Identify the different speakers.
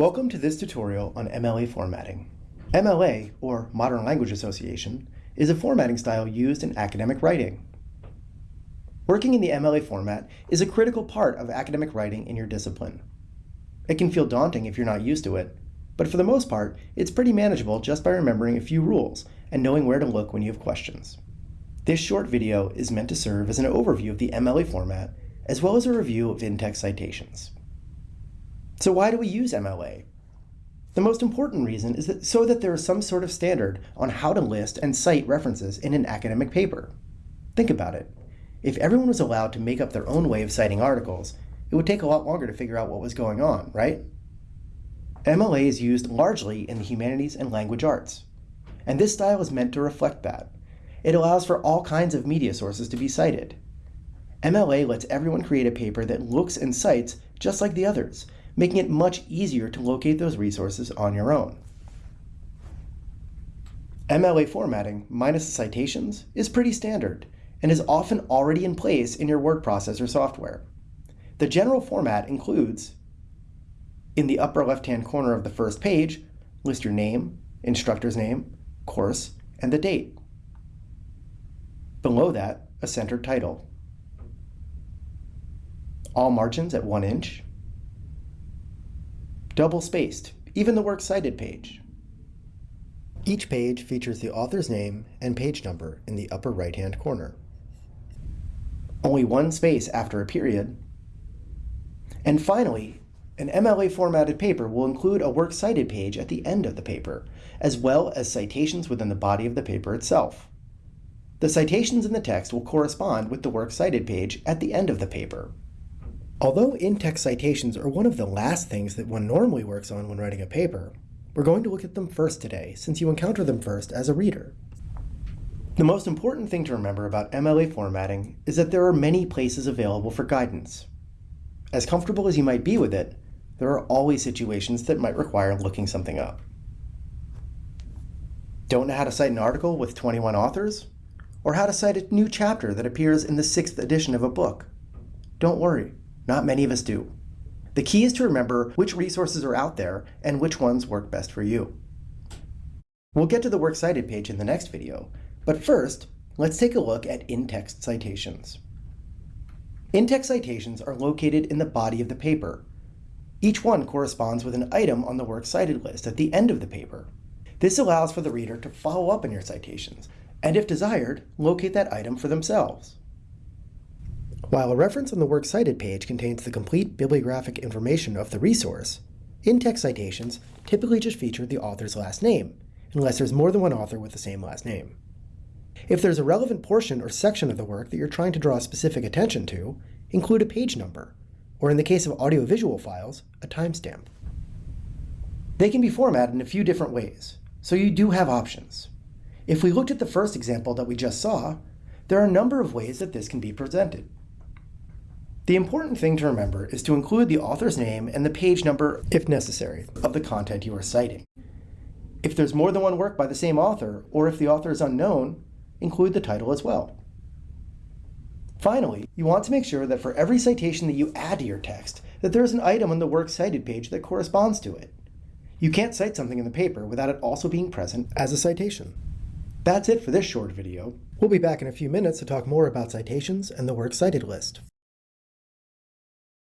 Speaker 1: Welcome to this tutorial on MLA formatting. MLA, or Modern Language Association, is a formatting style used in academic writing. Working in the MLA format is a critical part of academic writing in your discipline. It can feel daunting if you're not used to it, but for the most part, it's pretty manageable just by remembering a few rules and knowing where to look when you have questions. This short video is meant to serve as an overview of the MLA format, as well as a review of in-text citations. So why do we use MLA? The most important reason is that so that there is some sort of standard on how to list and cite references in an academic paper. Think about it. If everyone was allowed to make up their own way of citing articles, it would take a lot longer to figure out what was going on, right? MLA is used largely in the humanities and language arts. And this style is meant to reflect that. It allows for all kinds of media sources to be cited. MLA lets everyone create a paper that looks and cites just like the others, making it much easier to locate those resources on your own. MLA formatting minus citations is pretty standard and is often already in place in your word processor software. The general format includes, in the upper left-hand corner of the first page, list your name, instructor's name, course, and the date. Below that, a centered title. All margins at 1 inch, double-spaced, even the Works Cited page. Each page features the author's name and page number in the upper right-hand corner. Only one space after a period. And finally, an MLA formatted paper will include a Works Cited page at the end of the paper, as well as citations within the body of the paper itself. The citations in the text will correspond with the Works Cited page at the end of the paper. Although in-text citations are one of the last things that one normally works on when writing a paper, we're going to look at them first today, since you encounter them first as a reader. The most important thing to remember about MLA formatting is that there are many places available for guidance. As comfortable as you might be with it, there are always situations that might require looking something up. Don't know how to cite an article with 21 authors? Or how to cite a new chapter that appears in the sixth edition of a book? Don't worry, not many of us do. The key is to remember which resources are out there and which ones work best for you. We'll get to the Works Cited page in the next video, but first, let's take a look at in-text citations. In-text citations are located in the body of the paper. Each one corresponds with an item on the Works Cited list at the end of the paper. This allows for the reader to follow up on your citations, and if desired, locate that item for themselves. While a reference on the Works Cited page contains the complete bibliographic information of the resource, in-text citations typically just feature the author's last name, unless there's more than one author with the same last name. If there's a relevant portion or section of the work that you're trying to draw specific attention to, include a page number, or in the case of audiovisual files, a timestamp. They can be formatted in a few different ways, so you do have options. If we looked at the first example that we just saw, there are a number of ways that this can be presented. The important thing to remember is to include the author's name and the page number, if necessary, of the content you are citing. If there's more than one work by the same author, or if the author is unknown, include the title as well. Finally, you want to make sure that for every citation that you add to your text, that there is an item on the Works Cited page that corresponds to it. You can't cite something in the paper without it also being present as a citation. That's it for this short video. We'll be back in a few minutes to talk more about citations and the Works Cited list.